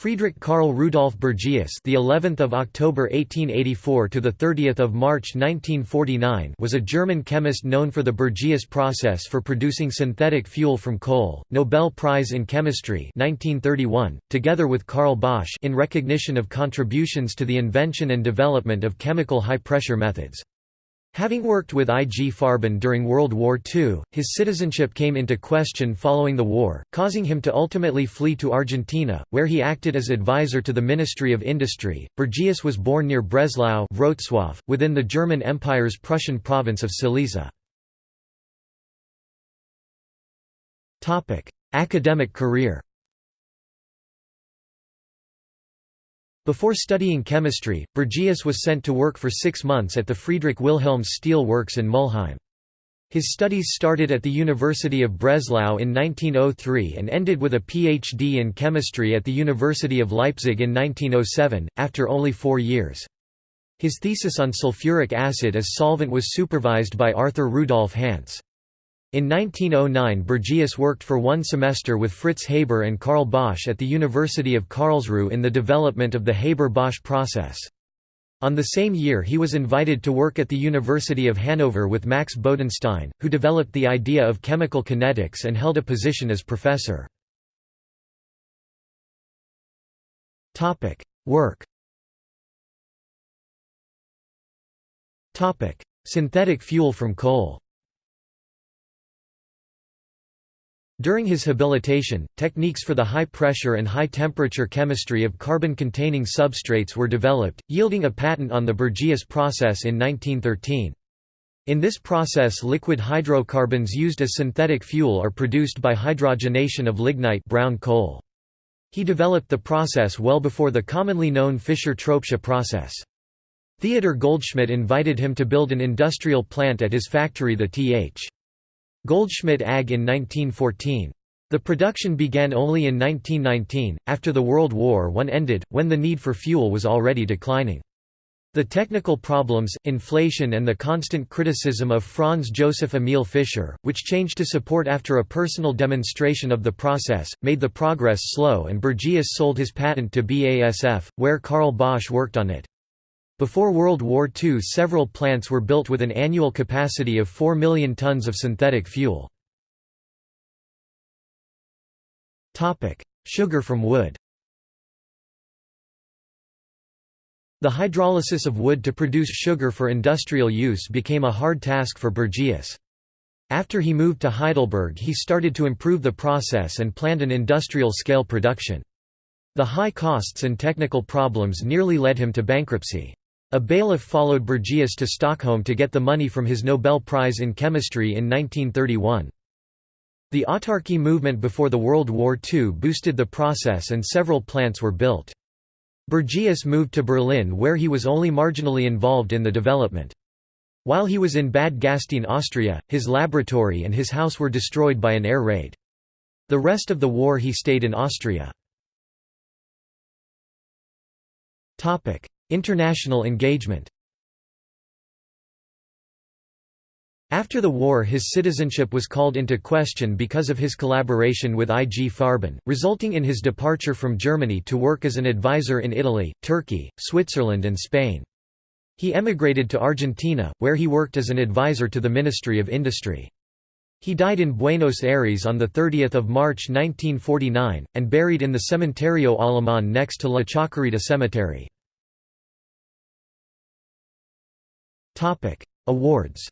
Friedrich Karl Rudolf Bergius, the 11th of October 1884 to the 30th of March 1949, was a German chemist known for the Bergius process for producing synthetic fuel from coal. Nobel Prize in Chemistry 1931, together with Carl Bosch, in recognition of contributions to the invention and development of chemical high-pressure methods. Having worked with I. G. Farben during World War II, his citizenship came into question following the war, causing him to ultimately flee to Argentina, where he acted as advisor to the Ministry of Industry. Bergius was born near Breslau Wrocław, within the German Empire's Prussian province of Silesia. Topic: Academic career Before studying chemistry, Bergius was sent to work for six months at the Friedrich Wilhelm Steel Works in Mulheim. His studies started at the University of Breslau in 1903 and ended with a PhD in chemistry at the University of Leipzig in 1907, after only four years. His thesis on sulfuric acid as solvent was supervised by Arthur Rudolf Hantzsch. In 1909 Bergius worked for one semester with Fritz Haber and Karl Bosch at the University of Karlsruhe in the development of the Haber-Bosch process. On the same year he was invited to work at the University of Hanover with Max Bodenstein, who developed the idea of chemical kinetics and held a position as professor. Work Synthetic fuel from coal During his habilitation, techniques for the high-pressure and high-temperature chemistry of carbon-containing substrates were developed, yielding a patent on the Bergius process in 1913. In this process liquid hydrocarbons used as synthetic fuel are produced by hydrogenation of lignite brown coal. He developed the process well before the commonly known Fischer-Tropsch process. Theodor Goldschmidt invited him to build an industrial plant at his factory the Th. Goldschmidt AG in 1914. The production began only in 1919, after the World War I ended, when the need for fuel was already declining. The technical problems, inflation and the constant criticism of Franz Joseph Emil Fischer, which changed to support after a personal demonstration of the process, made the progress slow and Bergius sold his patent to BASF, where Karl Bosch worked on it. Before World War II several plants were built with an annual capacity of 4 million tons of synthetic fuel. Sugar from wood The hydrolysis of wood to produce sugar for industrial use became a hard task for Bergius. After he moved to Heidelberg he started to improve the process and planned an industrial scale production. The high costs and technical problems nearly led him to bankruptcy. A bailiff followed Bergius to Stockholm to get the money from his Nobel Prize in Chemistry in 1931. The autarky movement before the World War II boosted the process and several plants were built. Bergius moved to Berlin where he was only marginally involved in the development. While he was in Bad Gastein Austria, his laboratory and his house were destroyed by an air raid. The rest of the war he stayed in Austria. International engagement After the war his citizenship was called into question because of his collaboration with I. G. Farben, resulting in his departure from Germany to work as an advisor in Italy, Turkey, Switzerland and Spain. He emigrated to Argentina, where he worked as an advisor to the Ministry of Industry. He died in Buenos Aires on 30 March 1949, and buried in the Cementerio Alemán next to La Chacarita Cemetery. Awards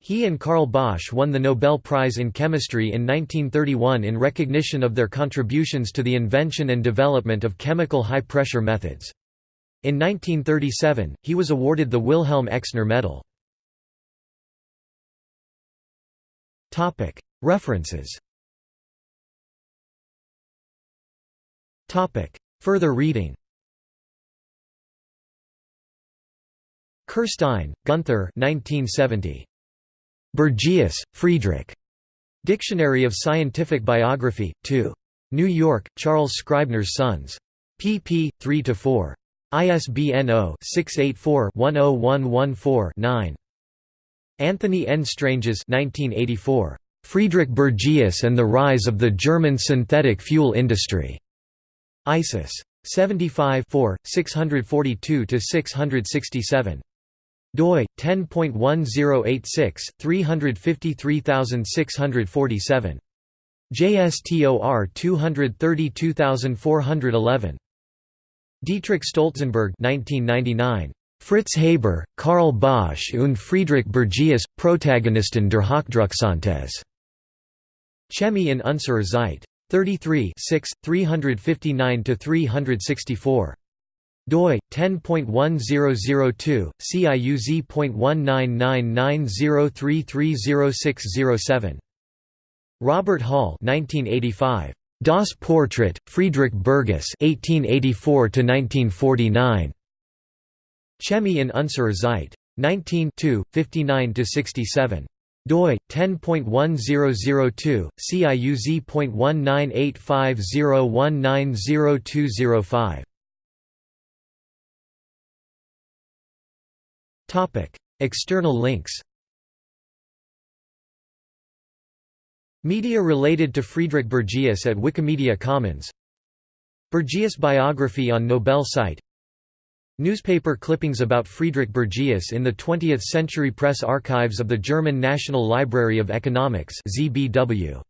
He and Karl Bosch won the Nobel Prize in Chemistry in 1931 in recognition of their contributions to the invention and development of chemical high-pressure methods. In 1937, he was awarded the Wilhelm Exner Medal. References Further reading Kirstein, Gunther 1970. Bergius, Friedrich. Dictionary of Scientific Biography, 2. New York, Charles Scribner's Sons. pp. 3–4. ISBN 0-684-10114-9. Anthony N. Stranges 1984. Friedrich Bergius and the Rise of the German Synthetic Fuel Industry. ISIS. 75 642–667 doi 10.1086 353647 JSTOR 232411 Dietrich Stolzenberg 1999 Fritz Haber, Karl Bosch und Friedrich Bergius, Protagonisten der Hochdrucksynthese. Chemie in unserer Zeit. 33 359–364 doi 10.1002 ciuz.199903300607 Robert Hall 1985 Das Portrait Friedrich Bergius 1884 to 1949 Chemie in unserer Zeit. 19 59 to 67 doi 10.1002 ciuz.198501900205 External links Media related to Friedrich Bergius at Wikimedia Commons. Bergius biography on Nobel site. Newspaper clippings about Friedrich Bergius in the 20th Century Press Archives of the German National Library of Economics ZBW.